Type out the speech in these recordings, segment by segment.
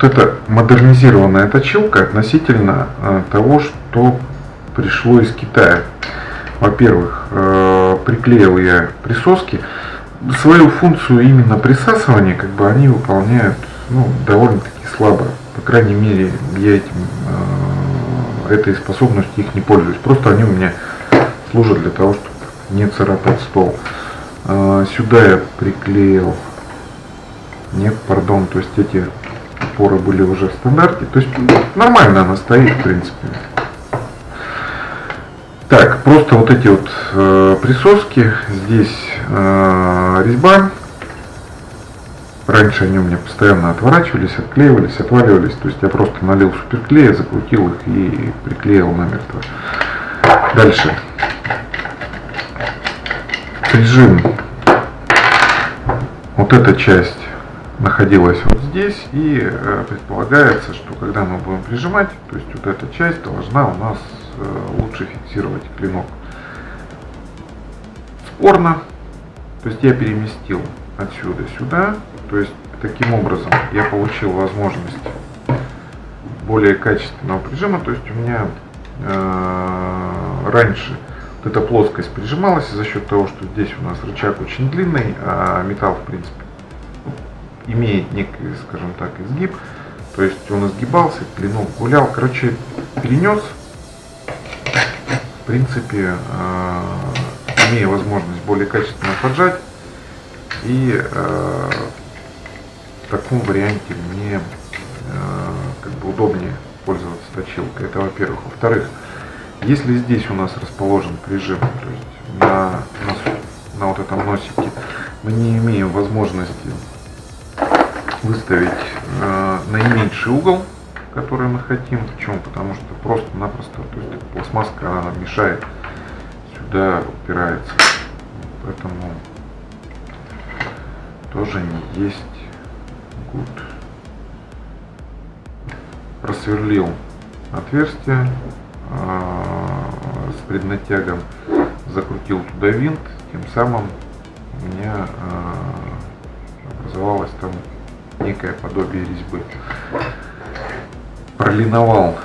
вот эта модернизированная точилка относительно э, того, что пришло из Китая. Во-первых, э, приклеил я присоски. Свою функцию именно присасывания, как бы они выполняют ну, довольно-таки слабо. По крайней мере, я этим, э, этой способностью их не пользуюсь. Просто они у меня служат для того, чтобы не царапать стол. Сюда я приклеил, нет, пардон, то есть эти опоры были уже в стандарте. То есть нормально она стоит, в принципе. Так, просто вот эти вот э, присоски, здесь э, резьба. Раньше они у меня постоянно отворачивались, отклеивались, отваливались. То есть я просто налил суперклея, закрутил их и приклеил намертво. Дальше. Прижим. Вот эта часть находилась вот здесь и э, предполагается, что когда мы будем прижимать, то есть вот эта часть должна у нас э, лучше фиксировать клинок. Спорно, то есть я переместил отсюда сюда, то есть таким образом я получил возможность более качественного прижима, то есть у меня э, раньше вот эта плоскость прижималась за счет того, что здесь у нас рычаг очень длинный, а металл в принципе имеет некий, скажем так, изгиб. То есть он изгибался, клинок гулял. Короче, перенес, в принципе, э, имея возможность более качественно поджать. И э, в таком варианте мне э, как бы удобнее пользоваться точилкой. Это во-первых. Во-вторых, если здесь у нас расположен прижим, то есть на, на, на вот этом носике, мы не имеем возможности выставить э, наименьший угол, который мы хотим. Почему? Потому что просто-напросто, то пластмасска она мешает, сюда упирается. Поэтому тоже не есть good. Просверлил отверстие э, с преднатягом, закрутил туда винт, тем самым у меня э, образовалась там некое подобие резьбы. Пролиновал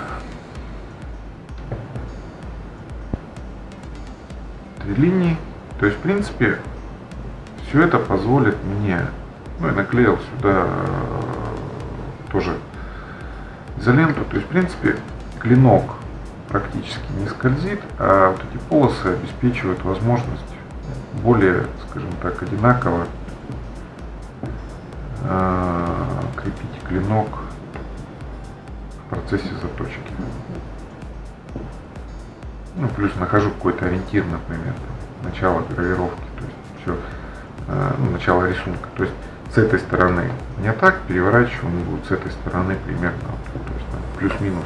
три линии. То есть, в принципе, все это позволит мне, ну и наклеил сюда э, тоже изоленту. То есть, в принципе, клинок практически не скользит, а вот эти полосы обеспечивают возможность более, скажем так, одинаково крепить клинок в процессе заточки. Ну, плюс нахожу какой-то ориентир, например, там, начало гравировки, то есть все, э, ну, начало рисунка. То есть с этой стороны не так, переворачиваю, он с этой стороны примерно, то есть плюс-минус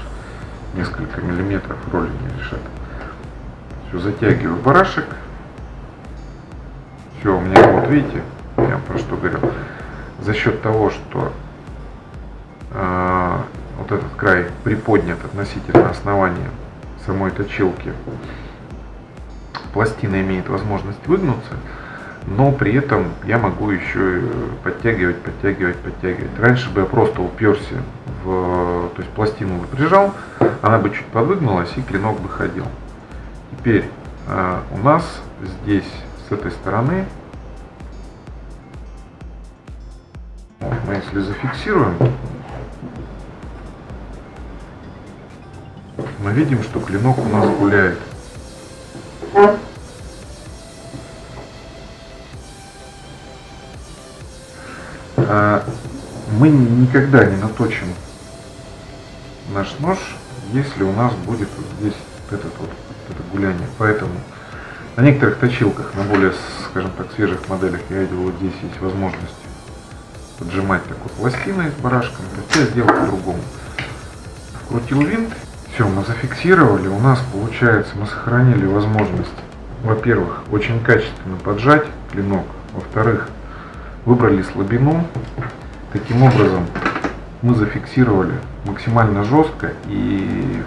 несколько миллиметров роли не решат. Все, затягиваю барашек. Все, у меня вот видите, я про что говорил за счет того, что э, вот этот край приподнят относительно основания самой точилки, пластина имеет возможность выгнуться, но при этом я могу еще подтягивать, подтягивать, подтягивать. Раньше бы я просто уперся в, то есть пластину бы она бы чуть подвыгнулась и клинок бы ходил. Теперь э, у нас здесь с этой стороны мы если зафиксируем, мы видим, что клинок у нас гуляет. А мы никогда не наточим наш нож, если у нас будет вот здесь вот этот вот это гуляние. Поэтому на некоторых точилках, на более, скажем так, свежих моделях я видел, вот здесь есть возможность поджимать такой пластиной с барашком, то я сделал по-другому. Вкрутил винт, все, мы зафиксировали, у нас получается, мы сохранили возможность, во-первых, очень качественно поджать клинок, во-вторых, выбрали слабину, таким образом мы зафиксировали максимально жестко и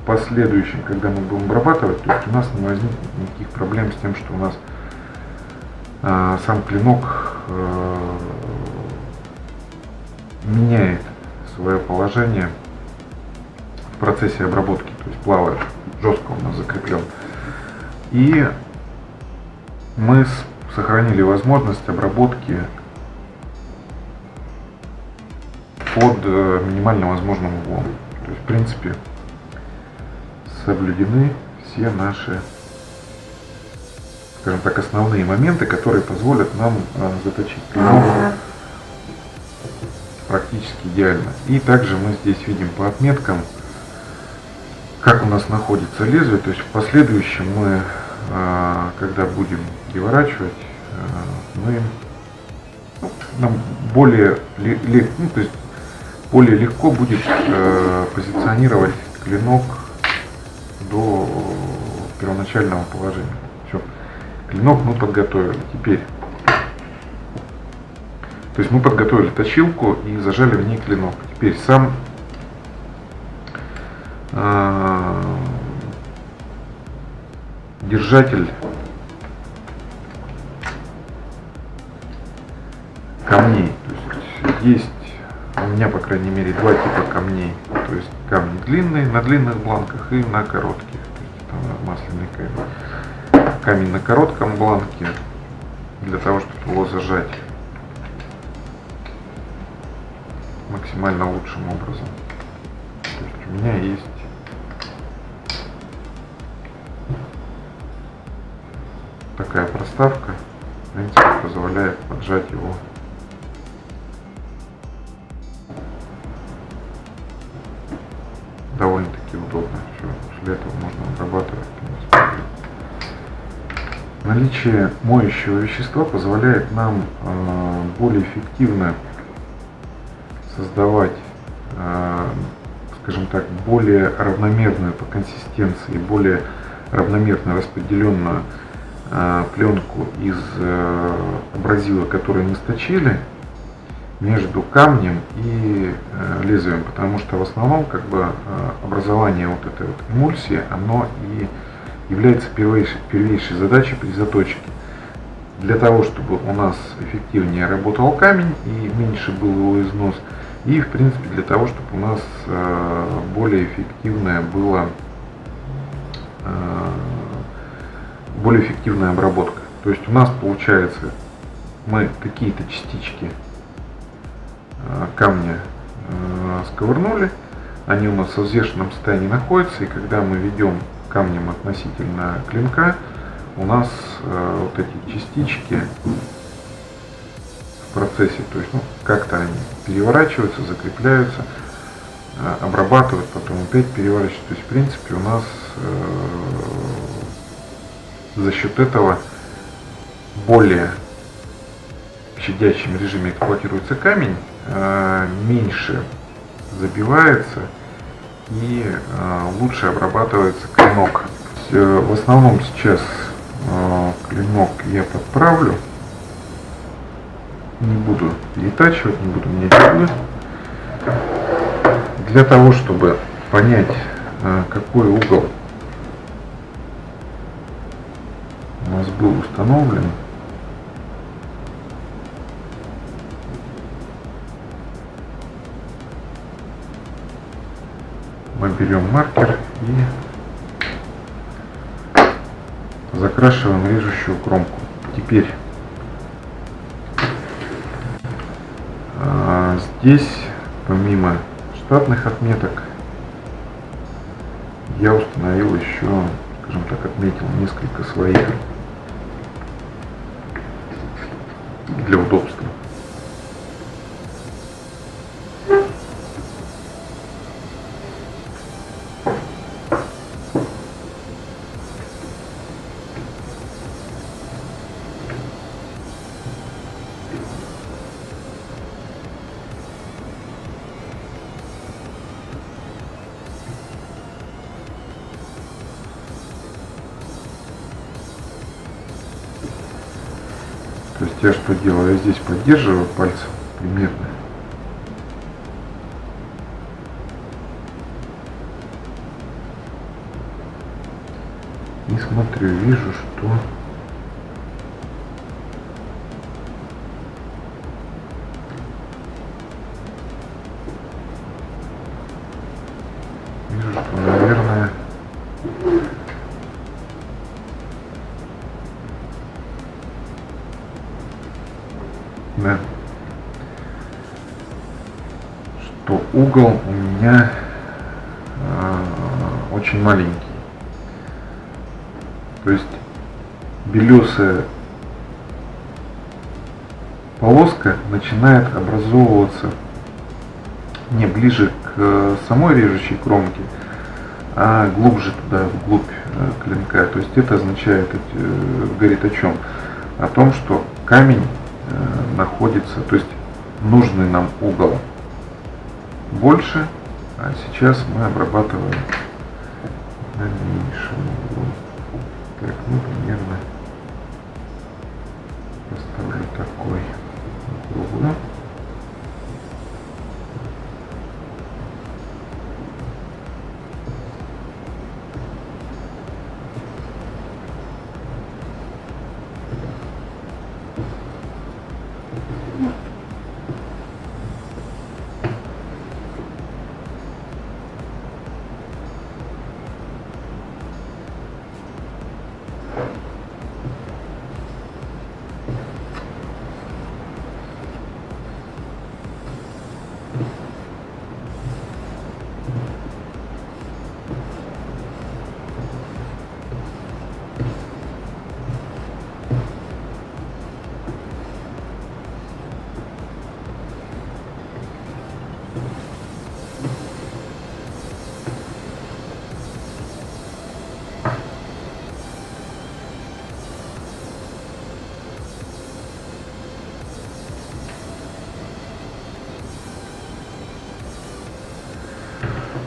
в последующем, когда мы будем обрабатывать, то есть у нас не возникнет никаких проблем с тем, что у нас э, сам клинок э, меняет свое положение в процессе обработки, то есть плавает, жестко у нас закреплен. И мы сохранили возможность обработки под э, минимально возможным углом. То есть, в принципе, соблюдены все наши, скажем так, основные моменты, которые позволят нам э, заточить клинок практически идеально. И также мы здесь видим по отметкам, как у нас находится лезвие, то есть в последующем мы, э, когда будем переворачивать, мы ну, нам более, ну, то есть более легко будет э, позиционировать клинок до первоначального положения. Все. Клинок мы подготовили. Теперь. То есть мы подготовили точилку и зажали в ней клинок. Теперь сам э, держатель камней. То есть есть у меня, по крайней мере, два типа камней. То есть камни длинные на длинных бланках и на коротких. То есть это масляный камень. Камень на коротком бланке для того, чтобы его зажать максимально лучшим образом. То есть у меня есть такая проставка, принципе, позволяет поджать его довольно-таки удобно. Все, после этого можно обрабатывать. Наличие моющего вещества позволяет нам э, более эффективно создавать, э, скажем так, более равномерную по консистенции, более равномерно распределенную э, пленку из абразива, который мы сточили, между камнем и э, лезвием, потому что в основном как бы э, образование вот этой вот эмульсии, оно и является первейшей, первейшей задачей при заточке. Для того, чтобы у нас эффективнее работал камень и меньше был его износ, и в принципе для того, чтобы у нас э, более эффективная была более эффективная обработка. То есть у нас получается мы какие-то частички Э, камня э, сковырнули, они у нас в взвешенном состоянии находятся, и когда мы ведем камнем относительно клинка, у нас э, вот эти частички процессе, то есть ну, как-то они переворачиваются, закрепляются, обрабатывают, потом опять переворачиваются. То есть в принципе у нас за счет этого более в щадящем режиме эксплуатируется камень, Э, меньше забивается и э, лучше обрабатывается клинок. Э, в основном сейчас клинок я подправлю. Не буду перетачивать, не буду менять углы. Для того, чтобы понять, какой угол у нас был установлен, мы берем маркер и закрашиваем режущую кромку. Теперь здесь помимо штатных отметок я установил еще, скажем так, отметил несколько своих для удобства. Я что делаю? Я здесь поддерживаю пальцем примерно. И смотрю, вижу, угол у меня э, очень маленький. То есть белесая полоска начинает образовываться не ближе к самой режущей кромке, а глубже туда, вглубь э, клинка. То есть это означает, э, говорит о чем? О том, что камень э, находится, то есть нужный нам угол больше, а сейчас мы обрабатываем на меньшем углу. Так, ну примерно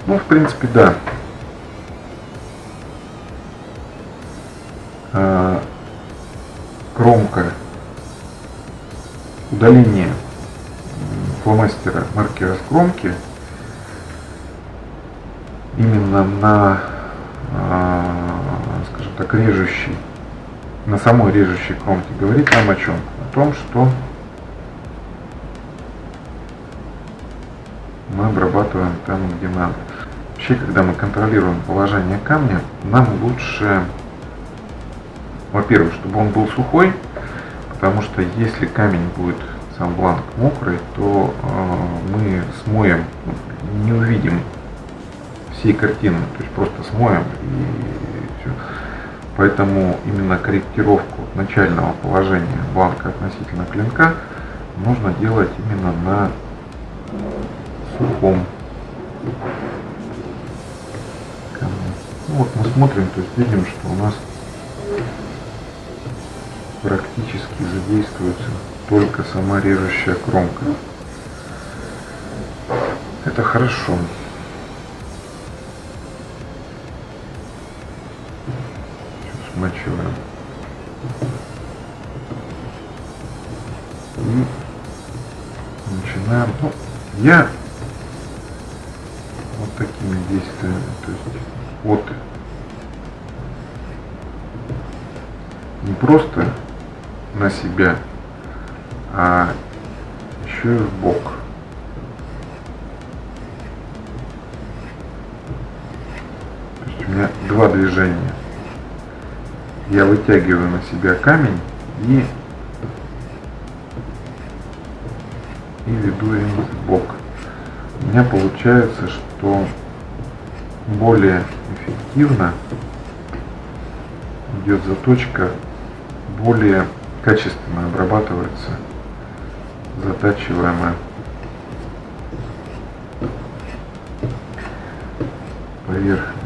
Ну, в принципе, да. А, кромка удаление фломастера маркера с кромки именно на, а, скажем так, режущей, на самой режущей кромке говорит нам о чем? О том, что мы обрабатываем там, где надо. Вообще, когда мы контролируем положение камня, нам лучше, во-первых, чтобы он был сухой, потому что если камень будет сам бланк мокрый, то э, мы смоем, не увидим всей картины, то есть просто смоем и все. Поэтому именно корректировку начального положения бланка относительно клинка нужно делать именно на сухом ну, вот мы смотрим, то есть видим, что у нас практически задействуется только сама режущая кромка. Это хорошо. Смачиваем. И начинаем. Ну, я просто на себя, а еще и в бок. То есть у меня два движения. Я вытягиваю на себя камень и, и веду им в бок. У меня получается, что более эффективно идет заточка, более качественно обрабатывается затачиваемая поверхность.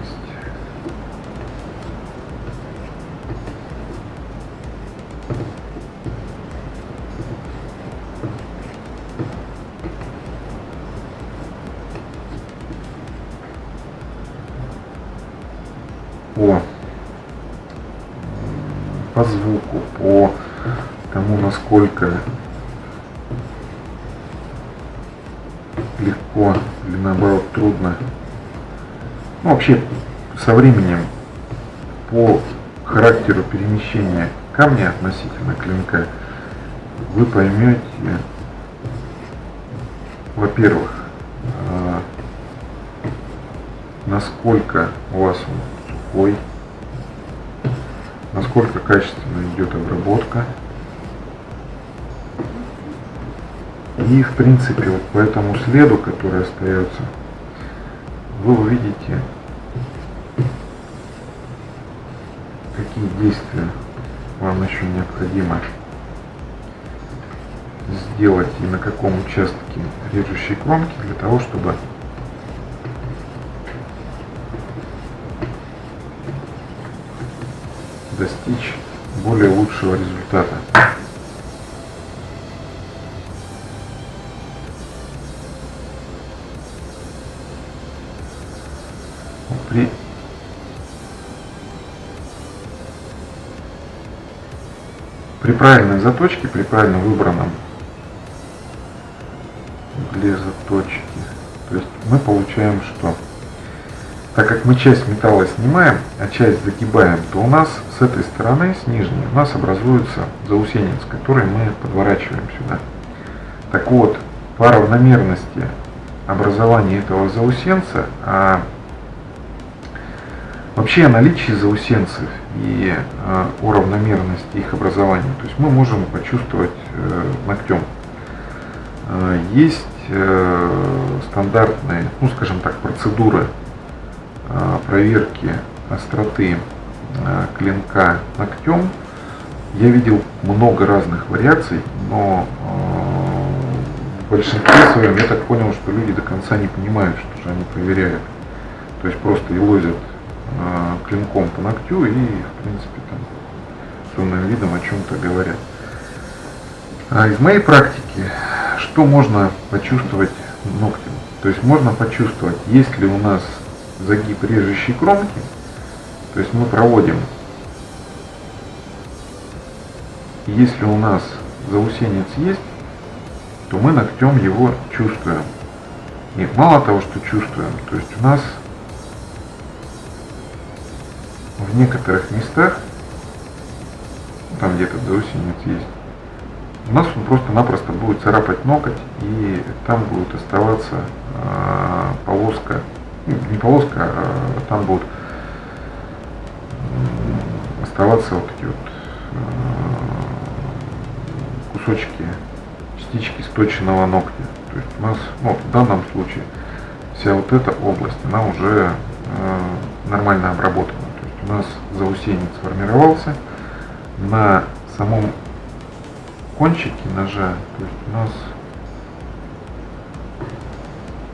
Насколько легко или наоборот трудно. Ну, вообще, со временем по характеру перемещения камня относительно клинка вы поймете, во-первых, насколько у вас он сухой, насколько качественно идет обработка. И в принципе вот по этому следу, который остается, вы увидите, какие действия вам еще необходимо сделать и на каком участке режущей кромки для того, чтобы достичь более лучшего результата. При правильной заточке, при правильно выбранном угле заточки, то есть мы получаем что? Так как мы часть металла снимаем, а часть загибаем, то у нас с этой стороны, с нижней, у нас образуется заусенец, который мы подворачиваем сюда. Так вот, по равномерности образования этого заусенца, а вообще о заусенцев и э, о равномерности их образования, то есть мы можем почувствовать э, ногтем. Э, есть э, стандартные, ну скажем так, процедуры Э, проверки остроты э, клинка ногтем. Я видел много разных вариаций, но э, в большинстве своем я так понял, что люди до конца не понимают, что же они проверяют. То есть просто елозят клинком по ногтю и, в принципе, там с умным видом о чем-то говорят. А из моей практики, что можно почувствовать ногтем? То есть можно почувствовать, есть ли у нас загиб режущей кромки. То есть мы проводим, если у нас заусенец есть, то мы ногтем его чувствуем. И мало того, что чувствуем, то есть у нас в некоторых местах, там где-то заусенец есть, у нас он просто-напросто будет царапать ноготь, и там будет оставаться э, полоска ну, не полоска, а там будут оставаться вот такие вот э, кусочки, частички сточенного ногтя. То есть у нас, ну, в данном случае, вся вот эта область, она уже э, нормально обработана. У нас заусенец сформировался на самом кончике ножа, то есть у нас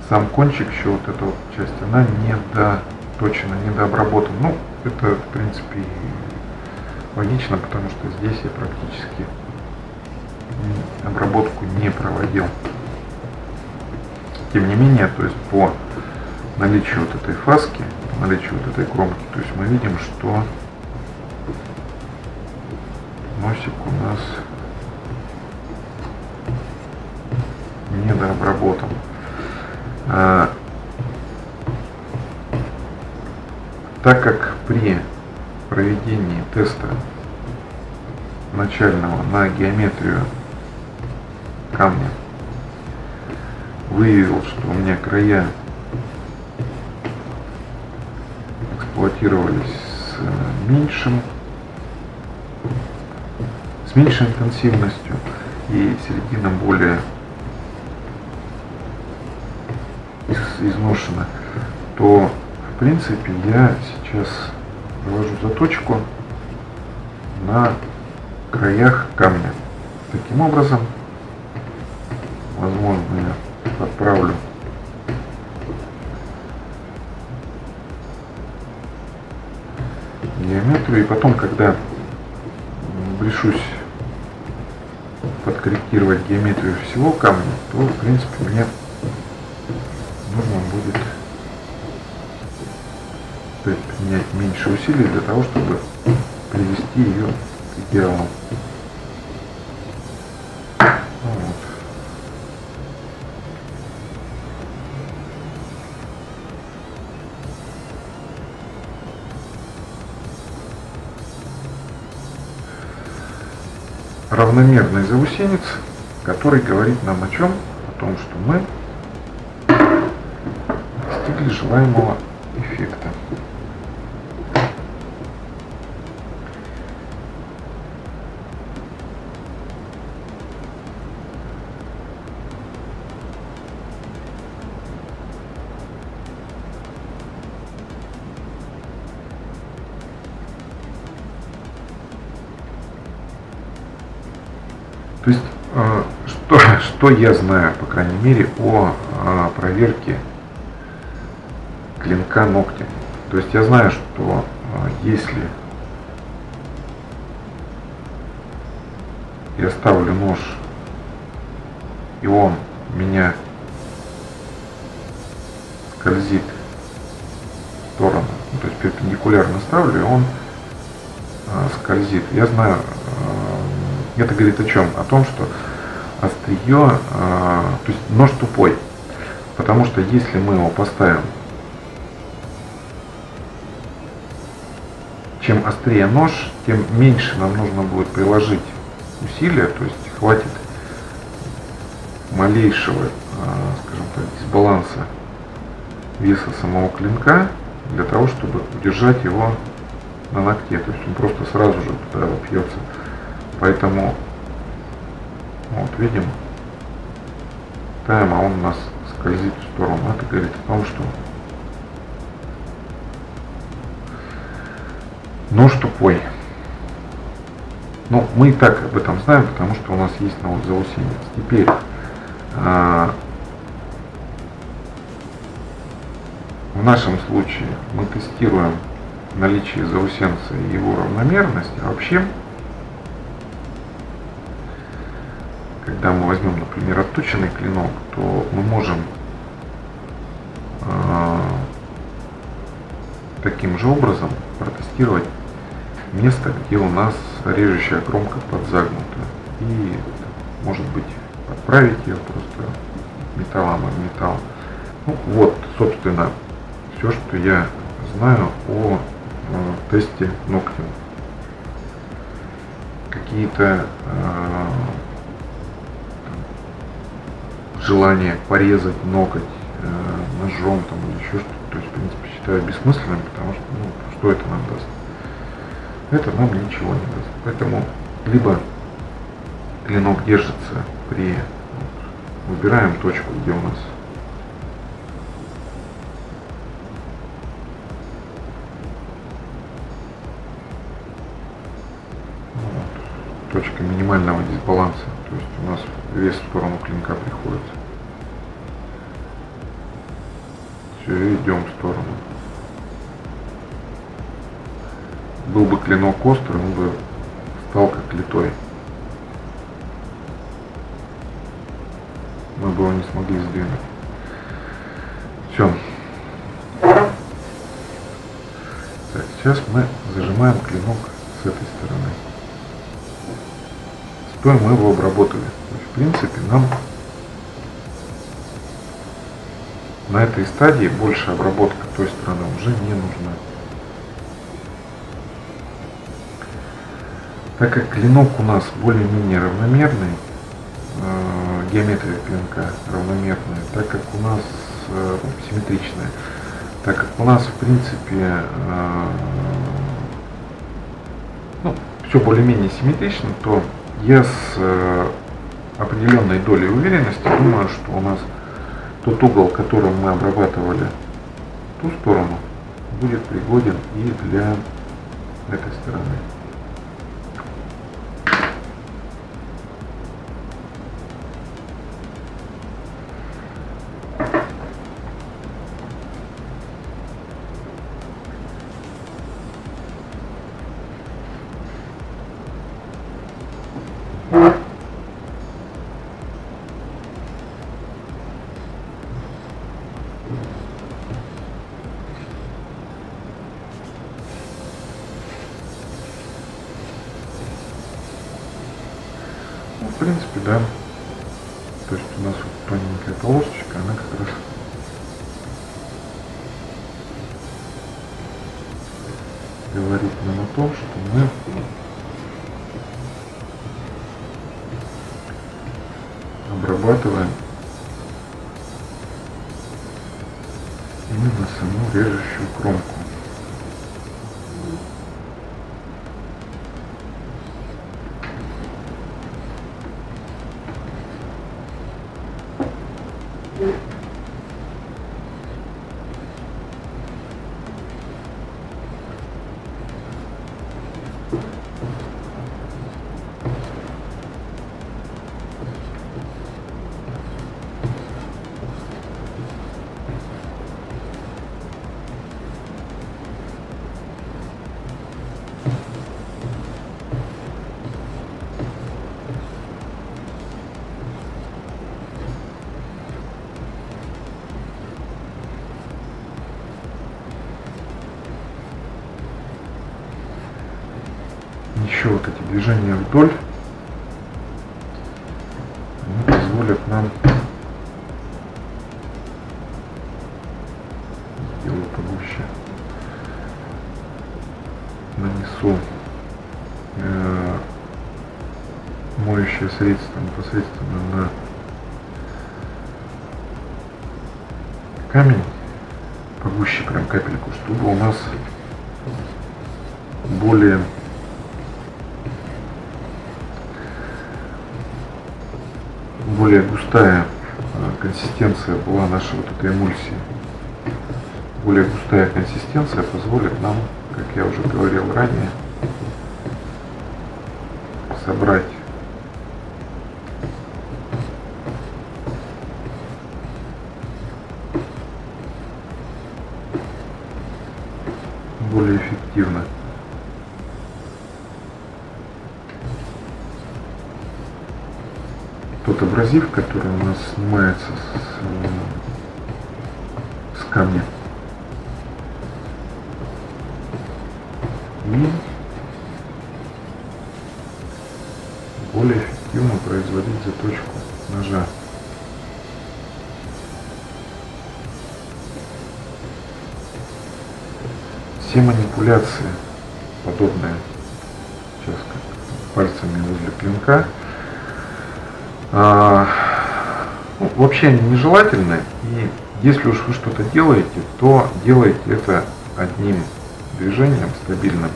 сам кончик еще вот эта вот часть, она не доточена, не дообработана. Ну, это в принципе логично, потому что здесь я практически обработку не проводил. Тем не менее, то есть по наличию вот этой фаски, по наличию вот этой кромки, то есть мы видим, что носик у нас недообработан. А, так как при проведении теста начального на геометрию камня выявил, что у меня края эксплуатировались с меньшим с меньшей интенсивностью и середина более изношена, то в принципе я сейчас провожу заточку на краях камня. Таким образом, возможно, я подправлю геометрию. И потом, когда решусь подкорректировать геометрию всего камня, то, в принципе, мне нужно будет применять меньше усилий для того, чтобы привести ее к идеалу. Равномерный заусенец, который говорит нам о чем? О том, что мы достигли желаемого эффекта. Что, я знаю, по крайней мере, о, о проверке клинка ногтем. То есть я знаю, что э, если я ставлю нож, и он меня скользит в сторону, ну, то есть перпендикулярно ставлю, и он э, скользит. Я знаю, это говорит о чем? О том, что острие, э, то есть нож тупой. Потому что если мы его поставим, чем острее нож, тем меньше нам нужно будет приложить усилия, то есть хватит малейшего, э, скажем так, дисбаланса веса самого клинка для того, чтобы удержать его на ногте. То есть он просто сразу же туда вопьется. Поэтому, видим, ставим, а он у нас скользит в сторону. Это говорит о том, что нож тупой. Ну, мы и так об этом знаем, потому что у нас есть навод заусенец. Теперь а, в нашем случае мы тестируем наличие заусенца и его равномерность, а вообще когда мы возьмем, например, отточенный клинок, то мы можем э, таким же образом протестировать место, где у нас режущая кромка подзагнута. И, может быть, подправить ее просто металлом об металл. Ну, вот, собственно, все, что я знаю о э, тесте ногтем. Какие-то э, желание порезать ноготь э, ножом там, или еще что-то. То есть, в принципе, считаю бессмысленным, потому что, ну, что это нам даст? Это нам ничего не даст. Поэтому либо клинок держится при... Вот, выбираем точку, где у нас точка минимального дисбаланса. То есть у нас вес в сторону клинка приходится. Все, идем в сторону. Был бы клинок острый, он бы стал как литой. Мы бы его не смогли сдвинуть. Все. Так, сейчас мы зажимаем клинок с этой стороны. Стоя мы его обработали. в принципе, нам на этой стадии больше обработка той стороны уже не нужна. Так как клинок у нас более-менее равномерный, э, геометрия клинка равномерная, так как у нас э, симметричная, так как у нас в принципе э, ну, все более-менее симметрично, то я с э, определенной долей уверенности думаю, что у нас тот угол, которым мы обрабатывали ту сторону, будет пригоден и для этой стороны. Да. Движения вдоль ранее, собрать более эффективно. тот абразив, который у нас снимается с, с камня. И более эффективно производить заточку ножа. Все манипуляции подобные, сейчас пальцами возле клинка, а, ну, вообще они нежелательны. И если уж вы что-то делаете, то делайте это одним движением стабильным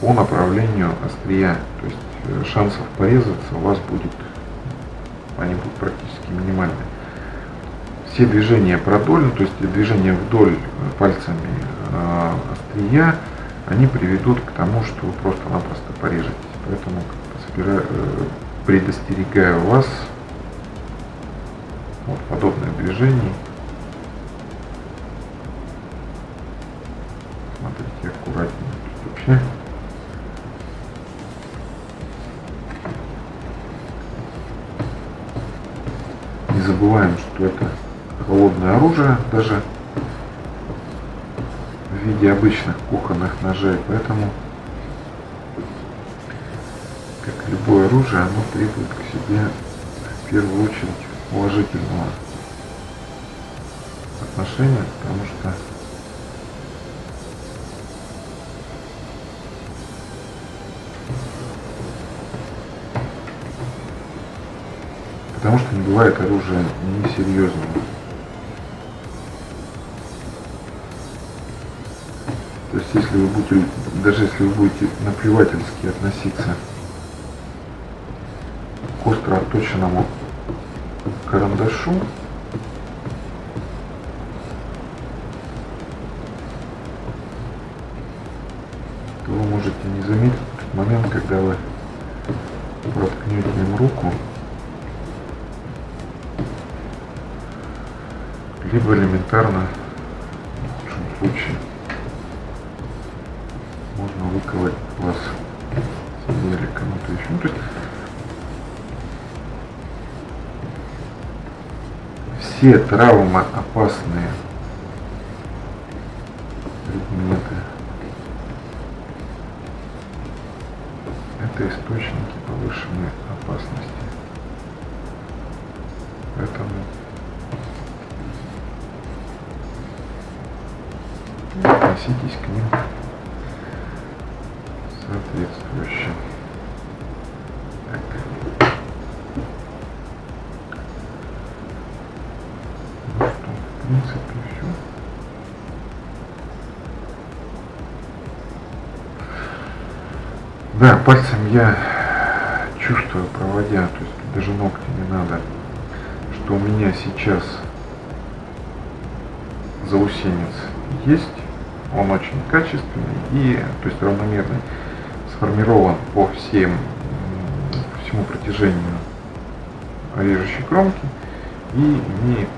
по направлению острия. То есть э, шансов порезаться у вас будет, они будут практически минимальны. Все движения продольно, то есть движения вдоль пальцами э, острия, они приведут к тому, что вы просто-напросто порежете. Поэтому Э, предостерегаю вас от подобных движений. Обычных кухонных ножей, поэтому как любое оружие, оно требует к себе в первую очередь уважительного отношения, потому что потому что не бывает оружия несерьезного. Если вы будете, даже если вы будете наплевательски относиться к остро отточенному карандашу. то вы можете не заметить тот момент, когда вы проткнете им руку, либо элементарно, в лучшем случае, выковать вас или кому-то еще. Ну, то есть все травмоопасные предметы это источники повышенной опасности. Поэтому относитесь к ним соответствующе. Так. принципе, все. Да, пальцем я чувствую, проводя, то есть даже ногти не надо, что у меня сейчас заусенец есть, он очень качественный и, то есть равномерный, сформирован по всем, всему протяжению режущей кромки и имеет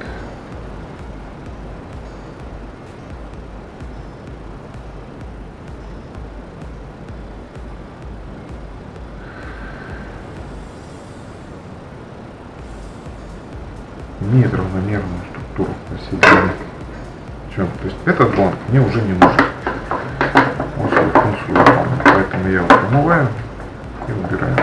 имеет равномерную структуру посередине. Все, то есть этот бланк мне уже не нужен. Он свою функцию я его промываю и убираю.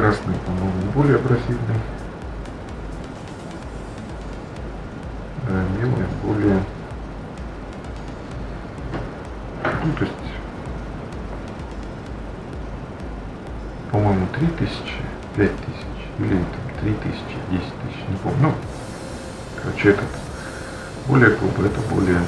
Красный, по-моему, более абразивный. Да, белый более... Ну, то есть, по-моему, 3000, 5000 или там 3000, 10 тысяч, не помню. Ну, короче, этот более грубый, это более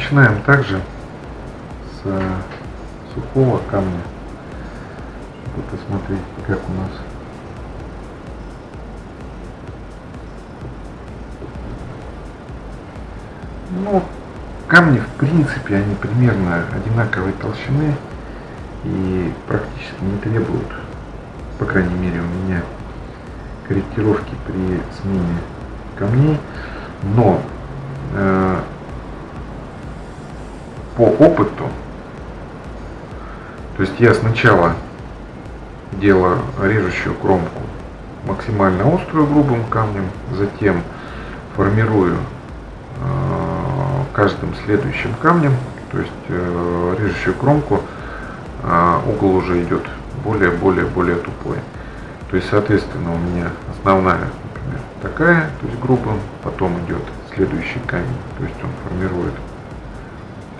начинаем также с э, сухого камня, чтобы посмотреть, как у нас Ну, камни, в принципе, они примерно одинаковой толщины и практически не требуют, по крайней мере, у меня корректировки при смене камней. Но э, по опыту, то есть я сначала делаю режущую кромку максимально острую грубым камнем, затем формирую э, каждым следующим камнем, то есть э, режущую кромку, э, угол уже идет более-более-более тупой. То есть, соответственно, у меня основная, например, такая, то есть грубым, потом идет следующий камень, то есть он формирует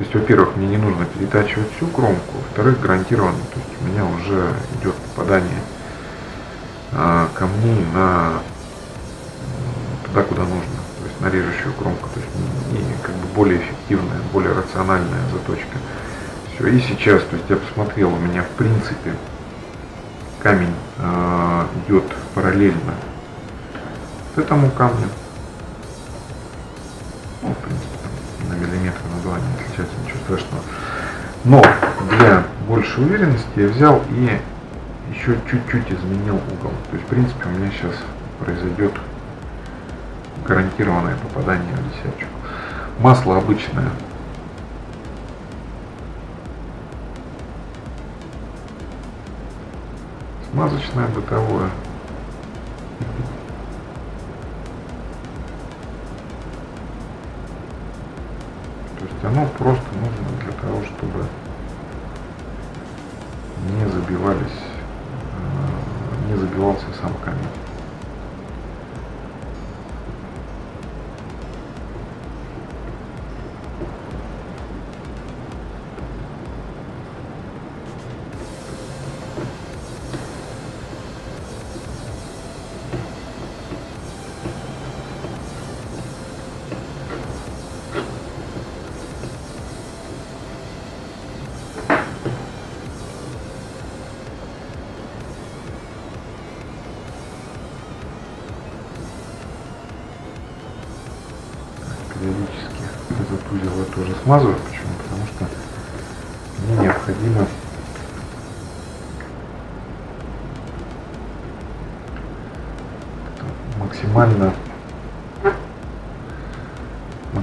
то есть, во-первых, мне не нужно перетачивать всю кромку, во-вторых, гарантированно, то есть у меня уже идет попадание а, камней на туда, куда нужно. То есть на режущую кромку, то есть не, как бы более эффективная, более рациональная заточка. Все, и сейчас, то есть я посмотрел, у меня в принципе камень э, идет параллельно этому камню. Ну, в принципе, миллиметр, на два не отличается, ничего страшного. Но для большей уверенности я взял и еще чуть-чуть изменил угол. То есть, в принципе, у меня сейчас произойдет гарантированное попадание в десяточку. Масло обычное. Смазочное бытовое. Оно просто нужно для того, чтобы не забивались, э, не забивался сам камень.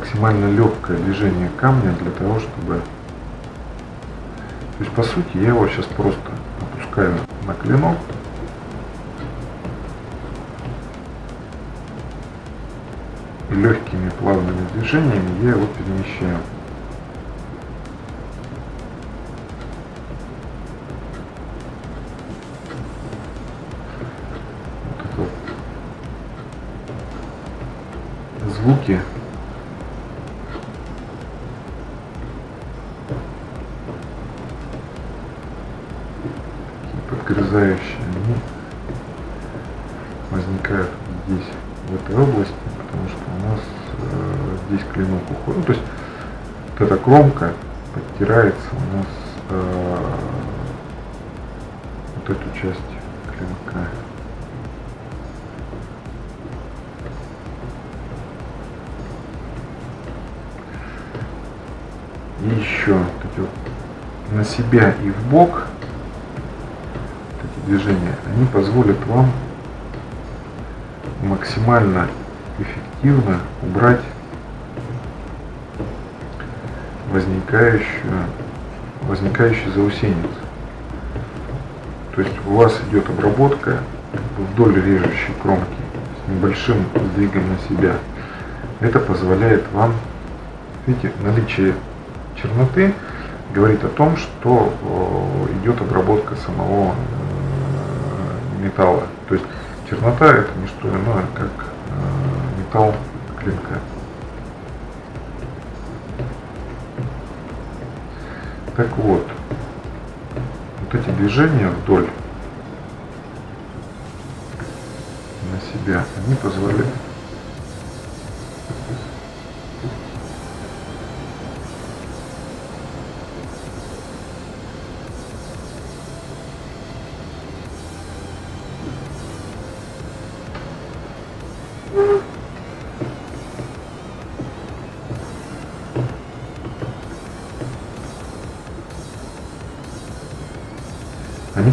Максимально легкое движение камня для того, чтобы... То есть, по сути, я его сейчас просто опускаю на клинок, легкими плавными движениями я его перемещаю. Звуки подгрызающие, они возникают здесь, в этой области потому что у нас э, здесь клинок уходит. То есть вот эта кромка подтирается у нас э, вот эту часть клинка. И еще вот вот на себя и в бок движения, они позволят вам максимально эффективно убрать возникающую, возникающий заусенец. То есть у вас идет обработка вдоль режущей кромки с небольшим сдвигом на себя. Это позволяет вам, видите, наличие черноты говорит о том, что идет обработка самого э, металла. То есть чернота это не что иное, как металл клинка. Так вот, вот эти движения вдоль на себя, они позволяют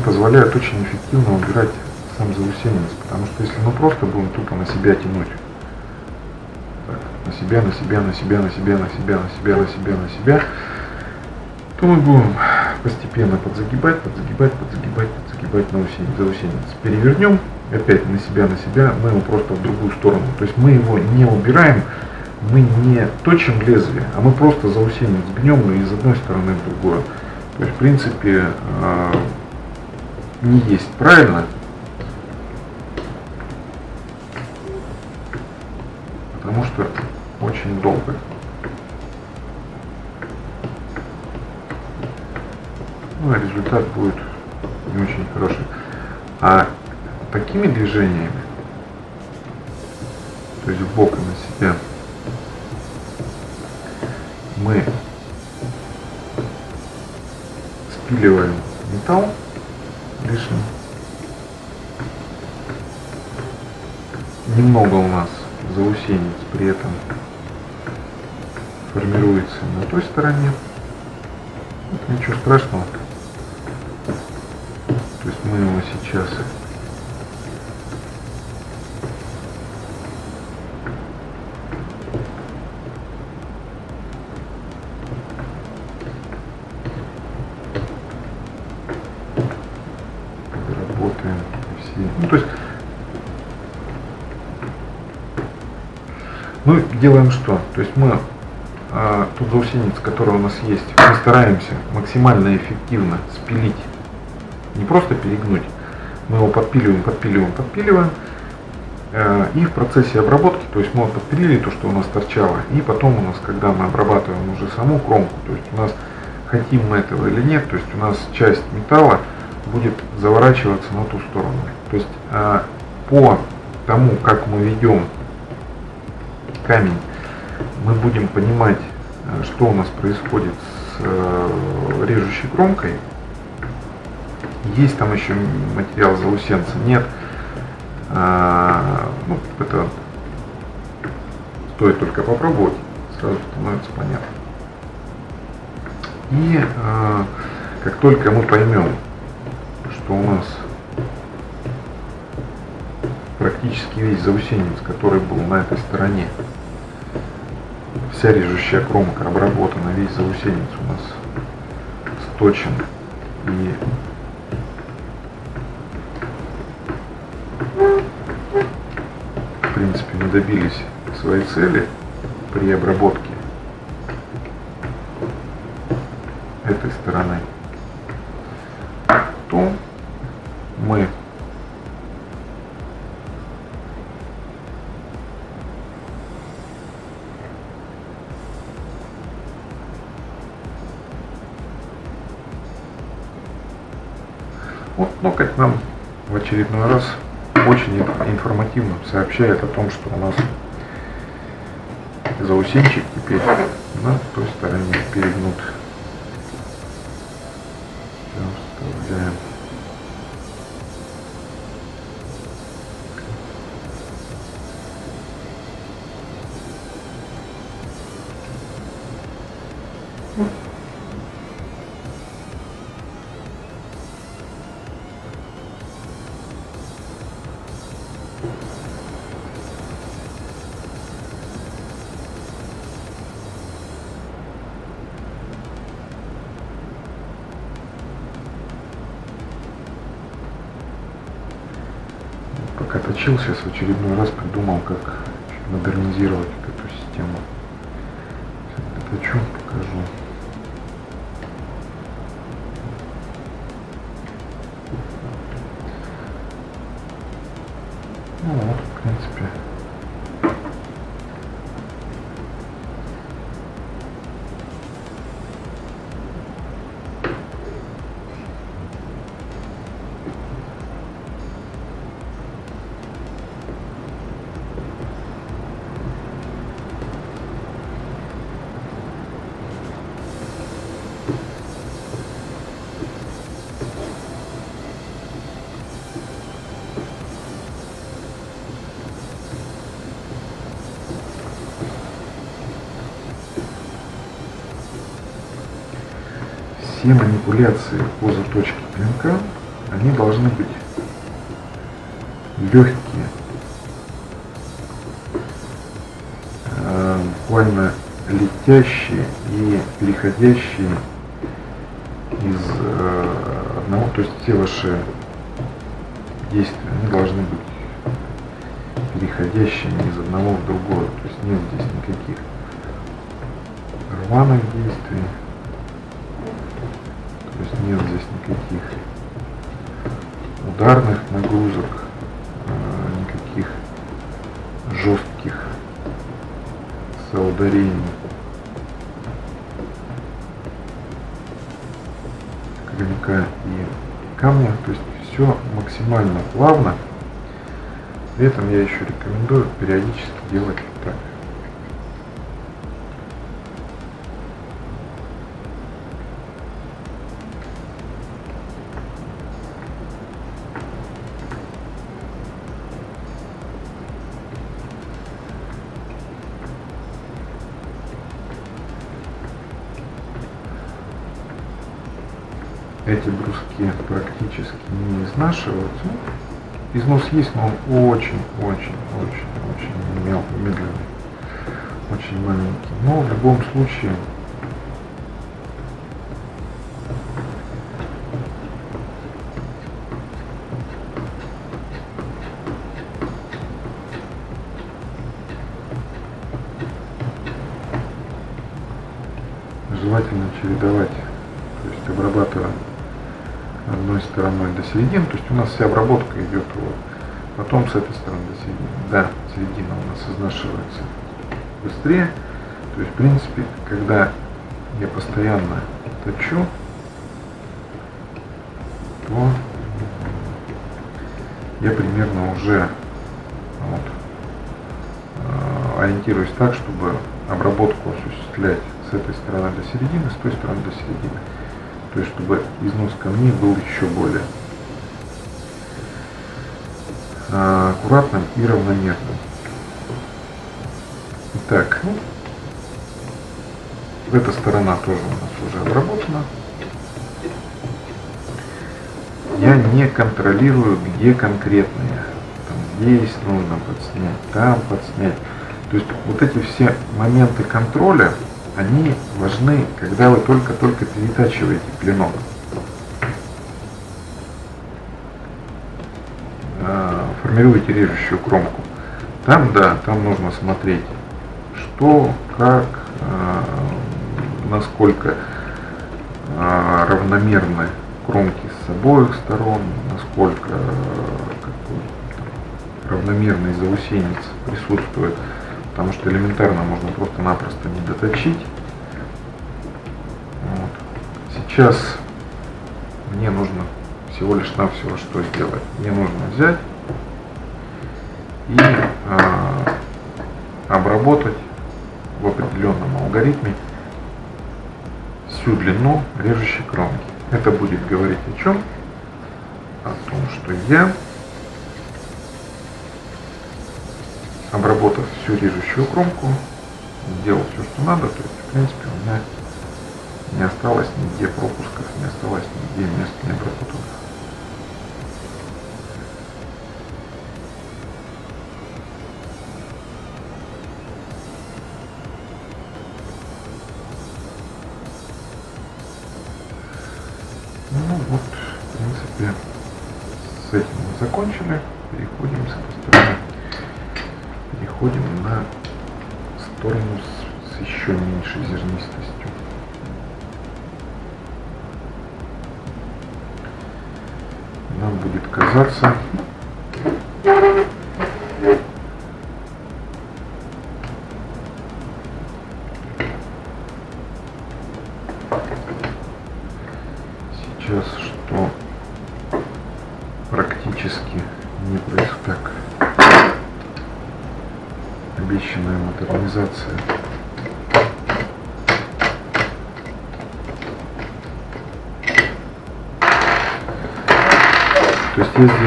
позволяют очень эффективно убирать сам заусенец, потому что если мы просто будем тупо на себя тянуть, так, на себя, на себя, на себя, на себя, на себя, на себя, на себя, на себя, то мы будем постепенно подзагибать, подзагибать, подзагибать, подзагибать на усенец, заусенец. Перевернем опять на себя, на себя, мы его просто в другую сторону. То есть мы его не убираем, мы не точим лезвие, а мы просто заусенец гнем из одной стороны в другую. То есть, в принципе, а, не есть, правильно? Потому что очень долго. Ну, а результат будет не очень хороший. А такими движениями, то есть в бок и на себя, мы спиливаем металл лишний. Немного у нас заусенец при этом формируется на той стороне. Ничего страшного. То есть мы его сейчас работаем все. Ну, то есть мы делаем что? То есть мы а, тот заусенец, который у нас есть, мы стараемся максимально эффективно спилить не просто перегнуть, мы его подпиливаем, подпиливаем, подпиливаем, э, и в процессе обработки, то есть мы подпилили то, что у нас торчало, и потом у нас, когда мы обрабатываем уже саму кромку, то есть у нас хотим мы этого или нет, то есть у нас часть металла будет заворачиваться на ту сторону. То есть э, по тому, как мы ведем камень, мы будем понимать, э, что у нас происходит с режущей кромкой, есть там еще материал заусенца? Нет. А, ну, это стоит только попробовать, сразу становится понятно. И а, как только мы поймем, что у нас практически весь заусенец, который был на этой стороне, вся режущая кромка обработана, весь заусенец у нас сточен. И добились своей цели при обработке этой стороны, очередной раз очень информативно сообщает о том, что у нас заусенчик теперь на той стороне перегнут. Точил, сейчас в очередной раз придумал, как модернизировать эту систему. Все манипуляции по заточке клинка, они должны быть легкие, э, буквально летящие и переходящие из э, одного, то есть все ваши действия, они должны быть переходящими из одного в другое, то есть нет здесь никаких рваных действий, нет здесь никаких ударных нагрузок, э, никаких жестких соударений. Клинка и камня. То есть все максимально плавно. При этом я еще рекомендую периодически делать не изнашиваются. Износ есть, но он очень, очень, очень, очень мел, медленный, очень маленький. Но в любом случае середины, то есть у нас вся обработка идет вот, потом с этой стороны до середины, да, середина у нас изнашивается быстрее, то есть в принципе, когда я постоянно точу, то я примерно уже вот, э, ориентируюсь так, чтобы обработку осуществлять с этой стороны до середины, с той стороны до середины. То есть, чтобы износ камней был еще более и равномерным. Итак, эта сторона тоже у нас уже обработана. Я не контролирую, где конкретные. Там, здесь нужно подснять, там подснять. То есть вот эти все моменты контроля, они важны, когда вы только-только перетачиваете клинок. Формируете режущую кромку. Там, да, там нужно смотреть, что, как, а, насколько а, равномерны кромки с обоих сторон, насколько равномерный заусенец присутствует потому что элементарно можно просто-напросто не доточить. Вот. Сейчас мне нужно всего лишь навсего что сделать. Мне нужно взять и э, обработать в определенном алгоритме всю длину режущей кромки. Это будет говорить о чем? О том, что я обработав всю режущую кромку, сделал все, что надо, то есть, в принципе, у меня не осталось нигде пропусков, не осталось нигде мест необработанных.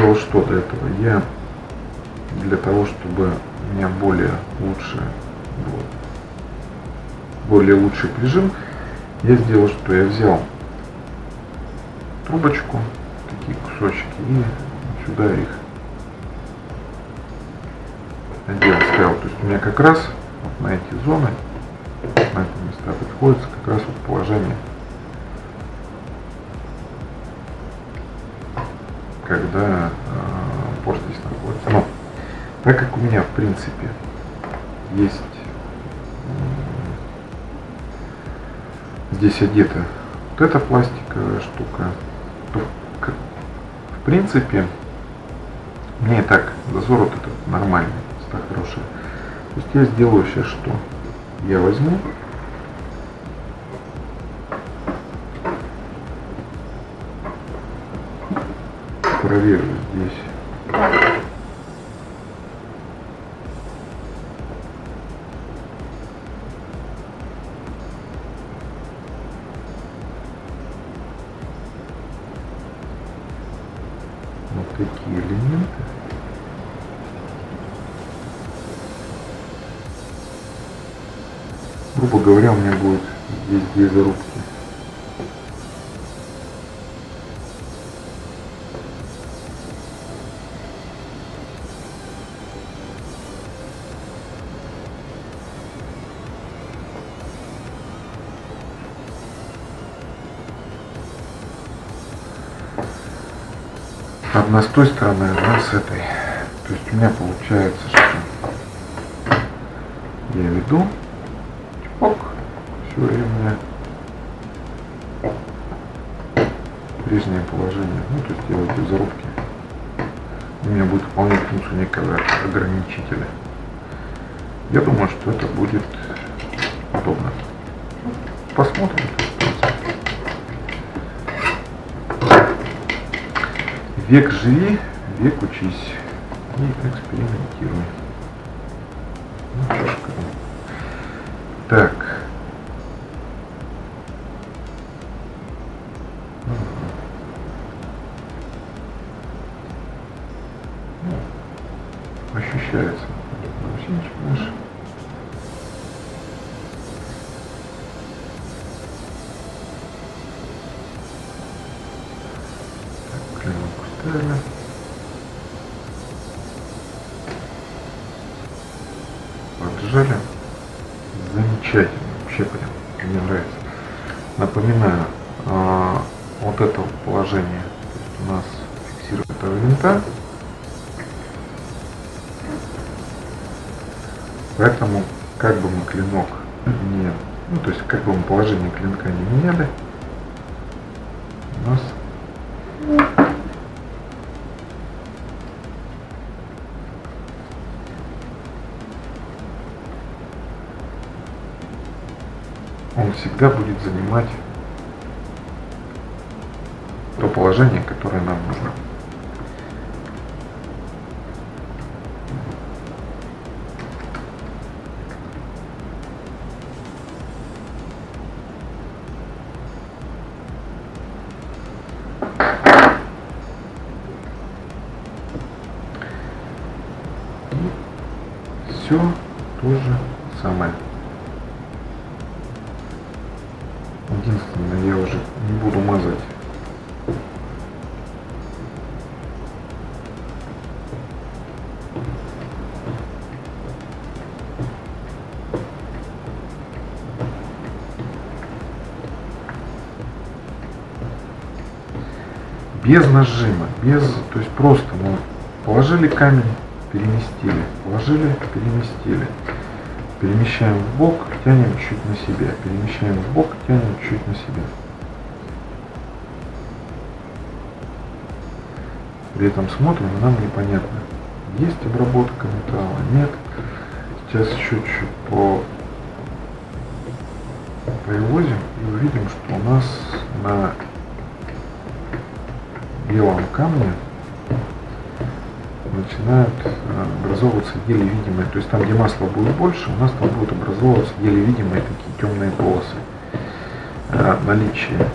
Сделал что до этого? Я для того, чтобы у меня более лучше был, более лучший прижим, я сделал, что я взял трубочку, такие кусочки, и сюда их надел, ставил. То есть у меня как раз вот на эти зоны, на эти места приходится как раз вот положение, когда э, порт здесь находится. Но так как у меня в принципе есть здесь одета вот эта пластиковая штука, то в принципе мне и так зазор вот этот нормальный так хорошая. То есть я сделаю сейчас что? Я возьму проверю здесь вот элементы. грубо говоря, у меня одна с той стороны, одна с этой. То есть у меня получается, что я веду, чпок, все, и у меня прежнее положение, ну то есть делать эти зарубки, у меня будет выполнять функцию некого ограничителя. Я думаю, что это будет удобно. Век живи, век учись и экспериментируй. Поджали. Замечательно. Вообще прям мне нравится. Напоминаю, а, вот это положение у нас фиксирует винта. Поэтому, как бы мы клинок не, ну то есть как бы мы положение клинка не меняли, у нас он всегда будет занимать то положение, которое нам нужно. Без нажима, без, то есть просто мы положили камень, переместили, положили, переместили. Перемещаем в бок, тянем чуть на себя, перемещаем в бок, тянем чуть на себя. При этом смотрим, нам непонятно, есть обработка металла, нет. Сейчас еще чуть по привозим и увидим, что у нас на белом камне начинают э, образовываться еле видимые, то есть там, где масла будет больше, у нас там будут образовываться еле видимые такие темные полосы. Э, наличие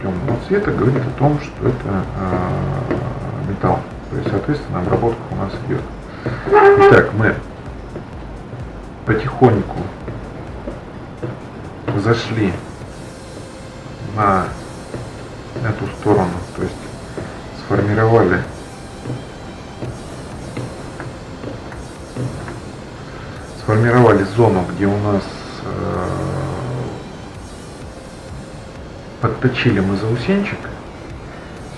темного цвета говорит о том, что это э, металл. То есть, соответственно, обработка у нас идет. Итак, мы потихоньку зашли сформировали зону, где у нас э, подточили мы заусенчик.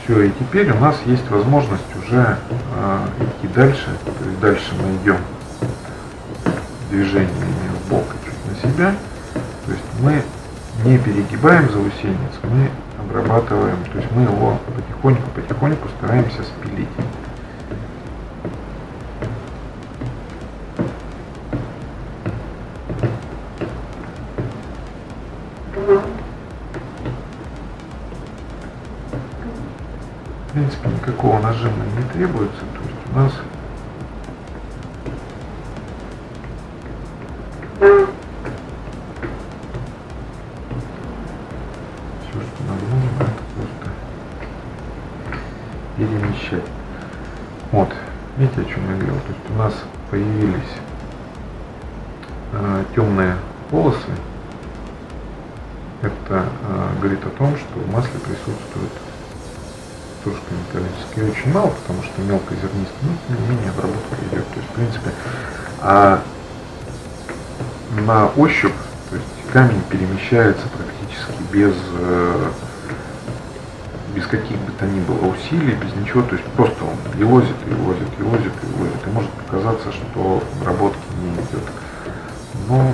Все, и теперь у нас есть возможность уже э, идти дальше. То есть дальше мы идем движениями в бок и чуть на себя. То есть мы не перегибаем заусенец, мы обрабатываем, то есть мы его потихоньку-потихоньку стараемся спилить. Никакого нажима не требуется. То есть у нас мелкозернистый, но тем не менее обработка идет. То есть, в принципе, а на ощупь, то есть камень перемещается практически без, э, без каких бы то ни было усилий, без ничего, то есть просто он елозит, елозит, елозит, елозит, и может показаться, что обработки не идет. Но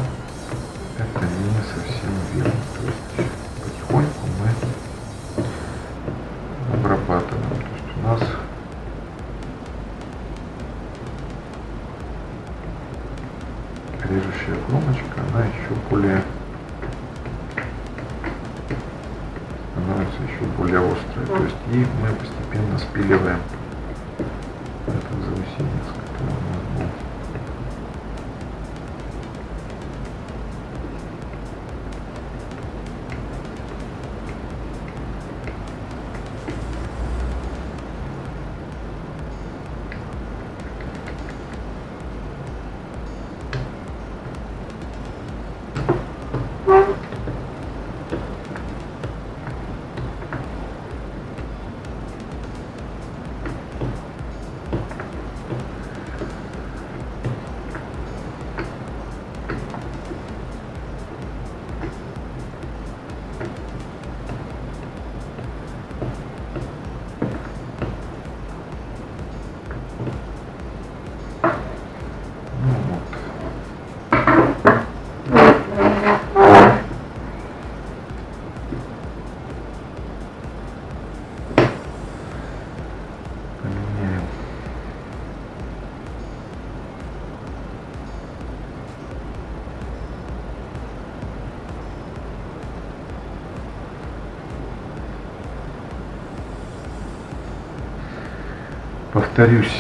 Повторюсь,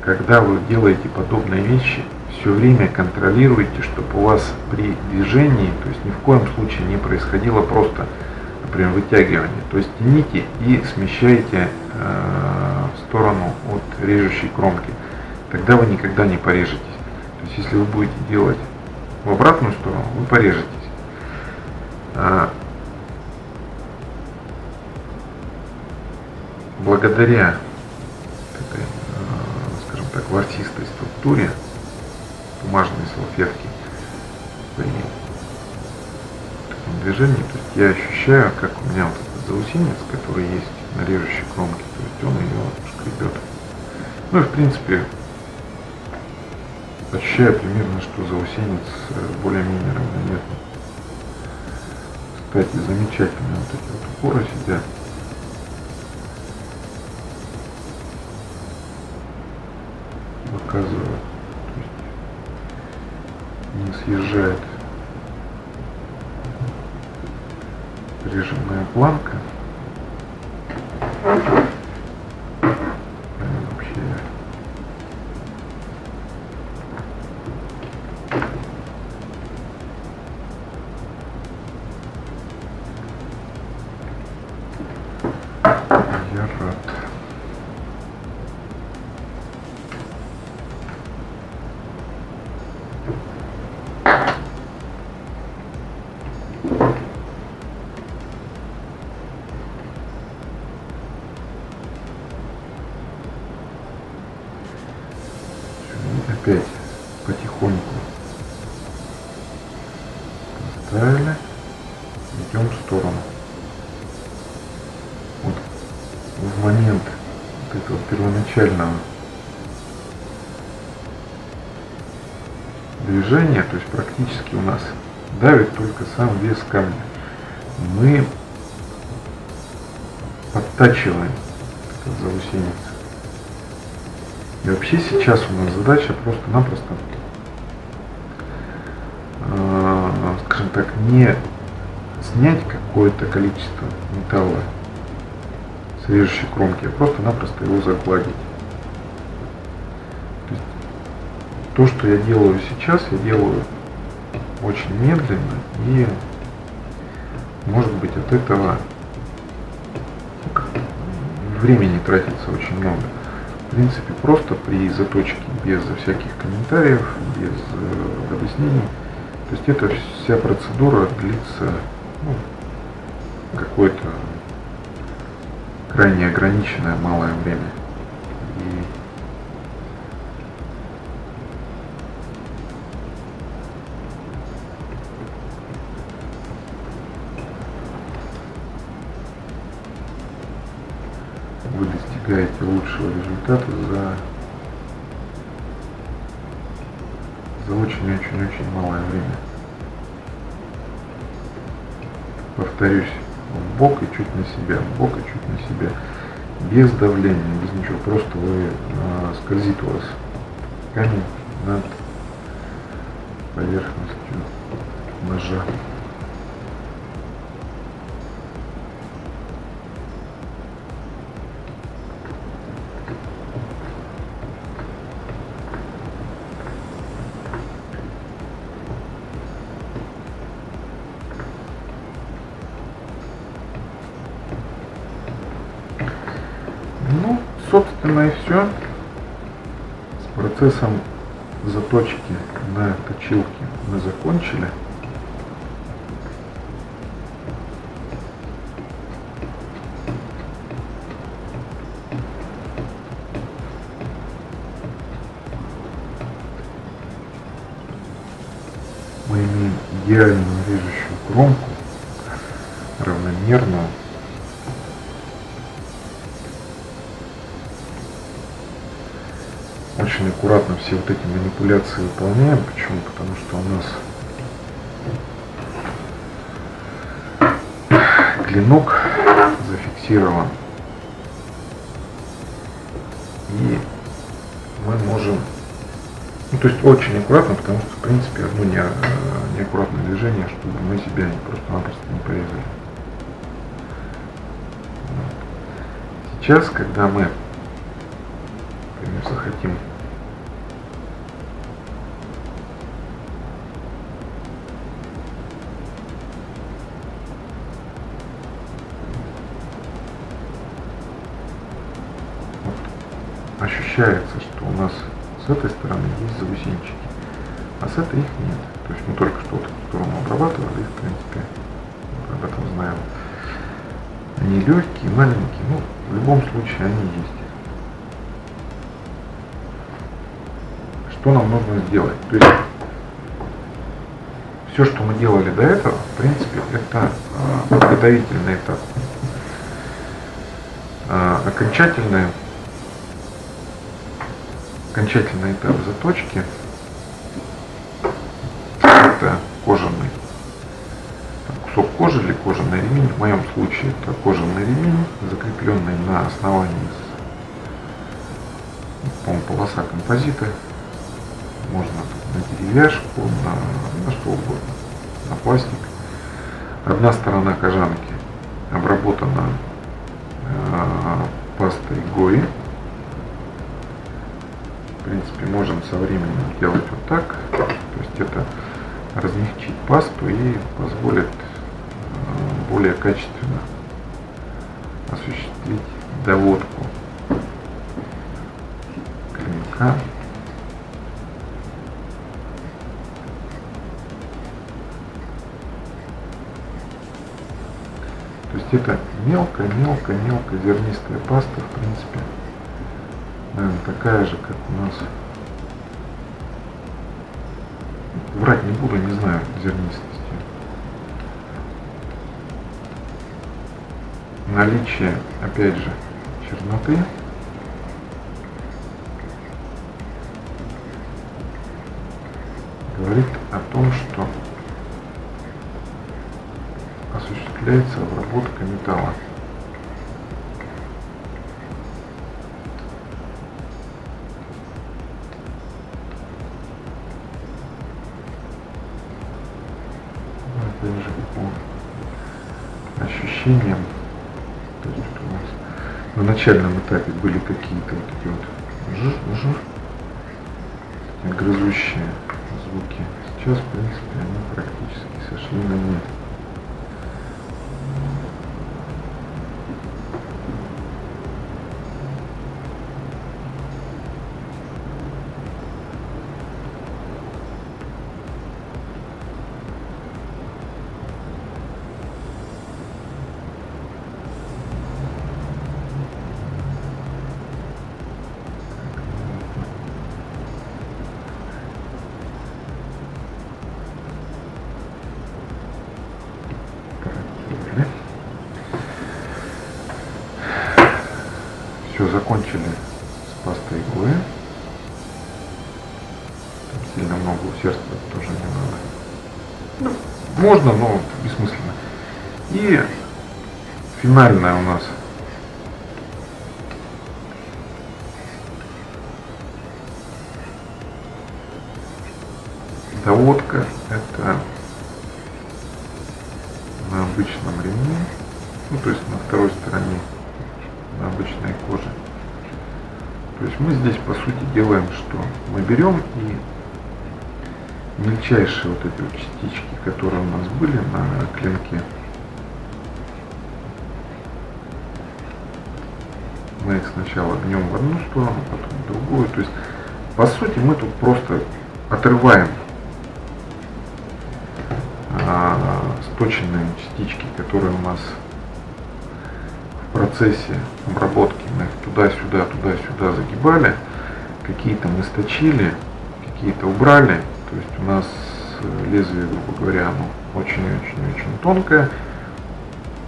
когда вы делаете подобные вещи, все время контролируйте, чтобы у вас при движении, то есть ни в коем случае не происходило просто, например, вытягивание. То есть тяните и смещайте э, в сторону от режущей кромки. Тогда вы никогда не порежетесь. То есть если вы будете делать в обратную сторону, вы порежетесь. А, благодаря структуре бумажной салфетки при таком движении, то есть я ощущаю, как у меня вот этот заусенец, который есть на режущей кромке, то есть он ее шкребет. Ну и в принципе ощущаю примерно, что заусенец э, более-менее равномерный. Кстати, замечательно вот эти вот упоры сидят. one опять потихоньку поставили, идем в сторону. Вот в момент вот этого первоначального движения, то есть практически у нас давит только сам вес камня. Мы подтачиваем этот заусенец. И вообще сейчас у нас задача просто-напросто, э, скажем так, не снять какое-то количество металла с режущей кромки, а просто-напросто его загладить. То, есть, то, что я делаю сейчас, я делаю очень медленно и может быть от этого времени тратится очень много. Принципе, просто при заточке, без всяких комментариев, без э, объяснений. То есть эта вся процедура длится ну, какое-то крайне ограниченное малое время. Лучшего результата за за очень-очень-очень малое время. Повторюсь, в бок и чуть на себя, в бок и чуть на себя. Без давления, без ничего, просто вы а, скользит у вас камень над поверхностью ножа. собственно и все. С процессом заточки на точилке мы закончили. Мы имеем идеальную режущую кромку, равномерную, очень аккуратно все вот эти манипуляции выполняем. Почему? Потому что у нас клинок зафиксирован. И мы можем, ну то есть очень аккуратно, потому что в принципе одно не, неаккуратное движение, чтобы мы себя просто-напросто не порезали. Сейчас, когда мы например, захотим ощущается, что у нас с этой стороны есть заусенчики, а с этой их нет. То есть мы только что эту сторону обрабатывали, в принципе, об этом знаем. Они легкие, маленькие, но в любом случае они есть. Что нам нужно сделать? То есть все, что мы делали до этого, в принципе, это э, подготовительный этап. Э, окончательный этап заточки это кожаный кусок кожи или кожаный ремень. В моем случае это кожаный ремень, закрепленный на основании по полоса композита. Можно на деревяшку, на, на что угодно, на пластик. Одна сторона кожанки обработана э, пастой Гои, можем со временем делать вот так. То есть это размягчить пасту и позволит э, более качественно осуществить доводку клинка. То есть это мелкая-мелкая-мелкая зернистая паста, в принципе, наверное, такая же, как у нас. Врать не буду, не знаю зернистости. Наличие, опять же, черноты. говорит о том, что осуществляется обработка металла. Ощущениям. То есть у нас на начальном этапе были какие-то вот эти вот жир, жир, грызущие звуки. Сейчас, в принципе, они практически сошли на нет. Финальная у нас доводка. Это на обычном ремне, ну то есть на второй стороне, на обычной коже. То есть мы здесь по сути делаем что? Мы берем и мельчайшие вот эти вот частички, которые у нас были на клинке, мы их сначала гнем в одну сторону, потом в другую. То есть, по сути, мы тут просто отрываем сточенные частички, которые у нас в процессе обработки, мы их туда-сюда, туда-сюда загибали, какие-то мы сточили, какие-то убрали, то есть у нас лезвие, грубо говоря, оно очень-очень-очень тонкое,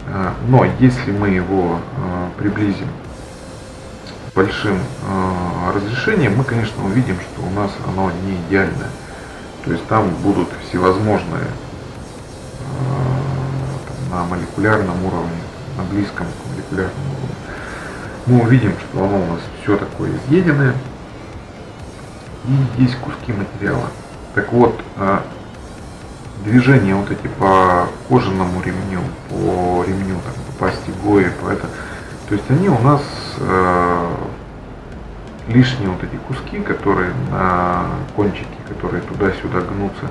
а, но если мы его а, приблизим большим а, разрешением, мы, конечно, увидим, что у нас оно не идеальное. То есть там будут всевозможные на молекулярном уровне, на близком к молекулярному уровне, мы увидим, что оно у нас все такое изъеденное, и есть куски материала. Так вот, а, движения вот эти по кожаному ремню, по ремню, там, по пасти гои, по это, то есть они у нас э, лишние вот эти куски, которые на кончике, которые туда-сюда гнутся,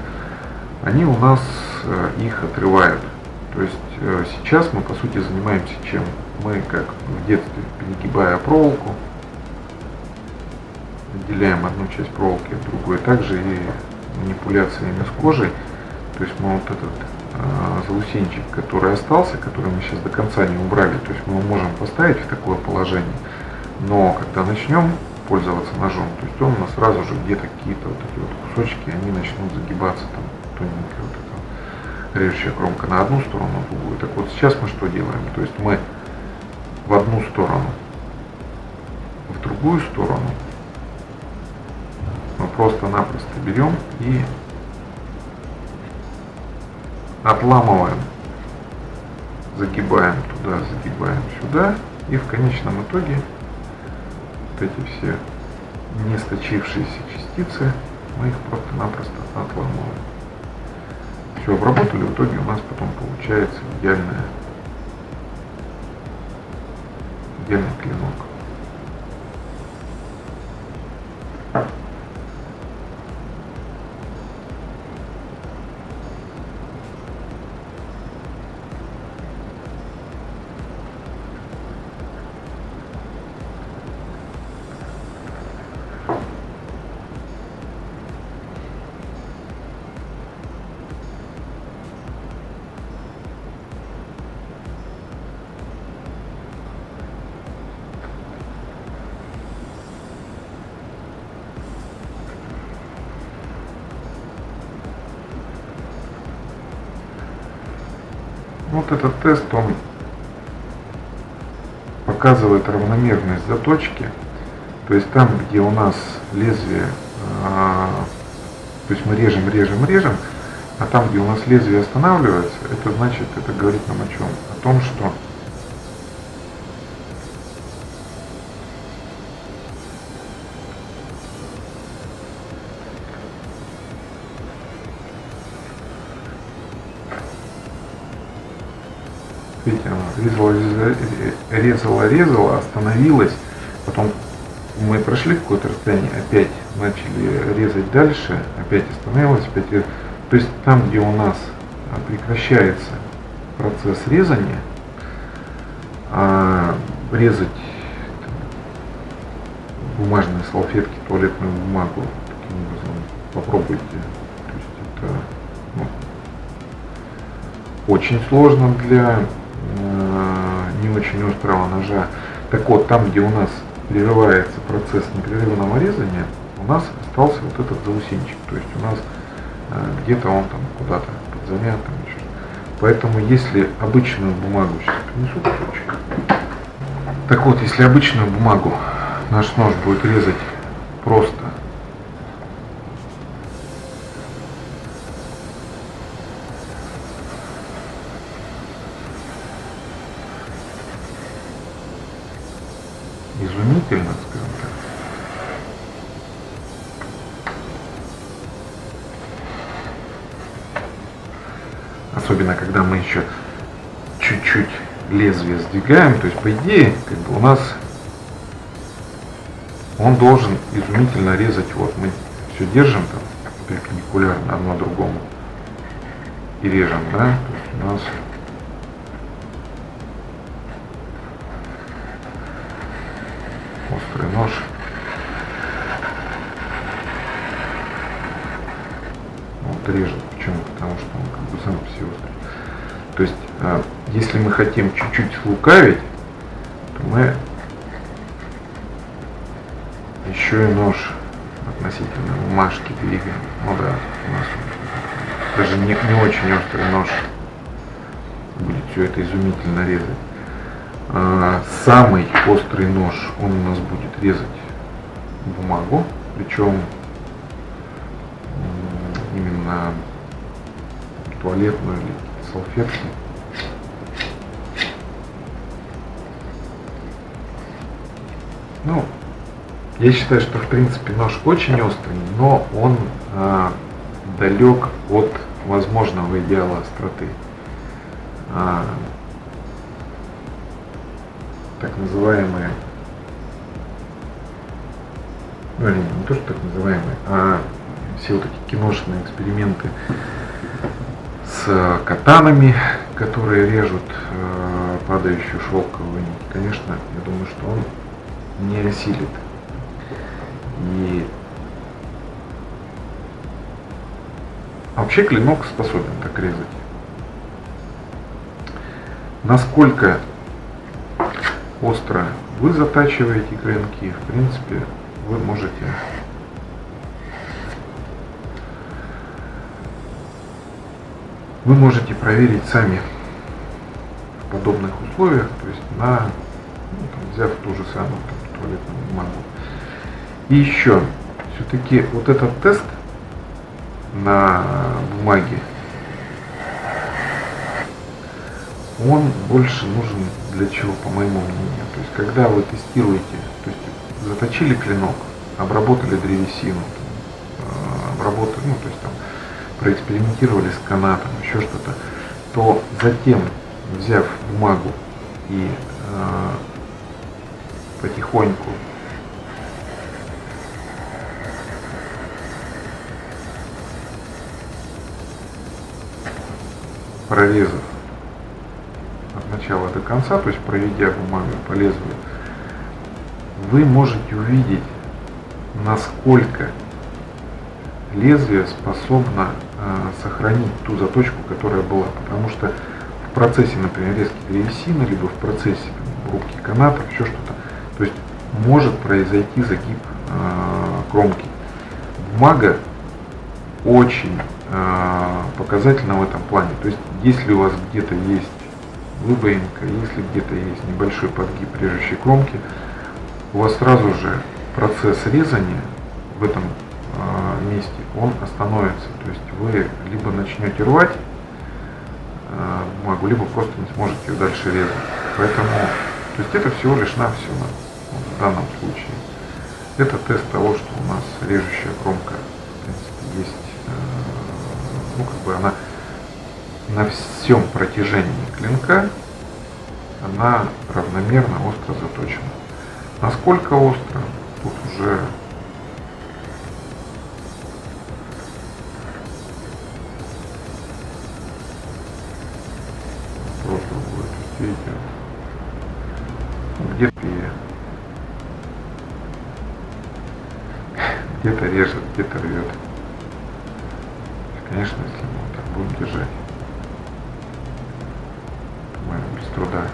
они у нас э, их отрывают. То есть э, сейчас мы по сути занимаемся чем? Мы как в детстве, перегибая проволоку, отделяем одну часть проволоки от другой, также и манипуляциями с кожей. То есть мы вот этот э, заусенчик, который остался, который мы сейчас до конца не убрали, то есть мы можем поставить в такое положение, но когда начнем пользоваться ножом, то есть он у сразу же где-то какие-то вот эти вот кусочки, они начнут загибаться там тоненькие вот режущая кромка на одну сторону, другую. Так вот сейчас мы что делаем? То есть мы в одну сторону, в другую сторону мы просто-напросто берем и отламываем, загибаем туда, загибаем сюда, и в конечном итоге вот эти все не сточившиеся частицы мы их просто-напросто отламываем все обработали, в итоге у нас потом получается идеальная, идеальный клинок. Вот этот тест, он показывает равномерность заточки. То есть там, где у нас лезвие, а, то есть мы режем, режем, режем, а там, где у нас лезвие останавливается, это значит, это говорит нам о чем? О том, что резала, резала, резала, остановилась, потом мы прошли какое-то расстояние, опять начали резать дальше, опять остановилась, опять То есть там, где у нас прекращается процесс резания, а резать бумажные салфетки, туалетную бумагу, таким образом попробуйте. То есть это ну, очень сложно для не очень острого ножа. Так вот, там, где у нас прерывается процесс непрерывного резания, у нас остался вот этот заусенчик. То есть у нас э, где-то он там куда-то подзамят, там еще. Поэтому если обычную бумагу сейчас принесу кусочек, Так вот, если обычную бумагу наш нож будет резать просто Особенно, когда мы еще чуть-чуть лезвие сдвигаем, то есть по идее, как бы у нас он должен изумительно резать, вот мы все держим там перпендикулярно одно другому и режем, да, то есть у нас острый нож. Вот режет. Почему? Что он как бы сам все острый. То есть, а, если мы хотим чуть-чуть слукавить, то мы еще и нож относительно бумажки двигаем. Ну да, у нас даже не, не очень острый нож будет все это изумительно резать. А, самый острый нож, он у нас будет резать бумагу, причем именно туалетную или салфетку. Ну, я считаю, что в принципе нож очень острый, но он э, далек от возможного идеала остроты. А, так называемые, ну или не то, что так называемые, а все вот эти киношные эксперименты с катанами, которые режут э, падающую шелковую нить, конечно, я думаю, что он не осилит. И вообще клинок способен так резать. Насколько остро вы затачиваете клинки, в принципе, вы можете вы можете проверить сами в подобных условиях, то есть на, ну, там, взяв ту же самую там, туалетную бумагу. И еще, все-таки вот этот тест на бумаге он больше нужен для чего, по моему мнению. То есть, когда вы тестируете, то есть, заточили клинок, обработали древесину, э, обработали, ну, то есть, там, проэкспериментировали с канатом, еще что-то, то затем, взяв бумагу и э, потихоньку прорезав начала до конца, то есть проведя бумагу по лезвию, вы можете увидеть, насколько лезвие способно сохранить ту заточку, которая была. Потому что в процессе, например, резки древесины, либо в процессе рубки каната, еще что-то, то есть может произойти загиб э, кромки. Бумага очень э, показательна в этом плане. То есть если у вас где-то есть выбоинка, если где-то есть небольшой подгиб режущей кромки, у вас сразу же процесс резания в этом месте, он остановится. То есть вы либо начнете рвать э, бумагу, либо просто не сможете дальше резать. Поэтому, то есть это всего лишь навсего в данном случае. Это тест того, что у нас режущая кромка, в принципе, есть, э, ну как бы она на всем протяжении клинка она равномерно остро заточена. Насколько остро, тут уже где-то где-то режет, где-то рвет. Конечно, если мы вот так будем держать без труда.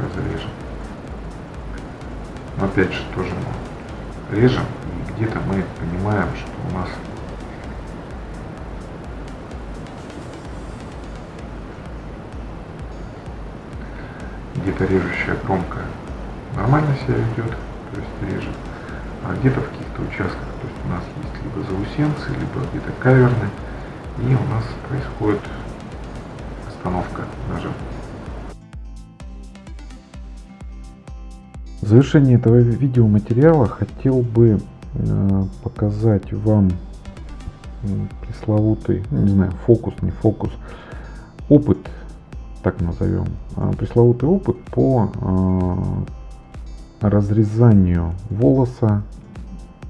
Разрежем. Но опять же тоже мы режем, и где-то мы понимаем, что где-то режущая кромка нормально себя ведет, то есть режет, а где-то в каких-то участках, то есть у нас есть либо заусенцы, либо где-то каверны, и у нас происходит остановка ножа. В завершении этого видеоматериала хотел бы э, показать вам пресловутый, не знаю, фокус, не фокус, опыт, так назовем, а, пресловутый опыт по э, разрезанию волоса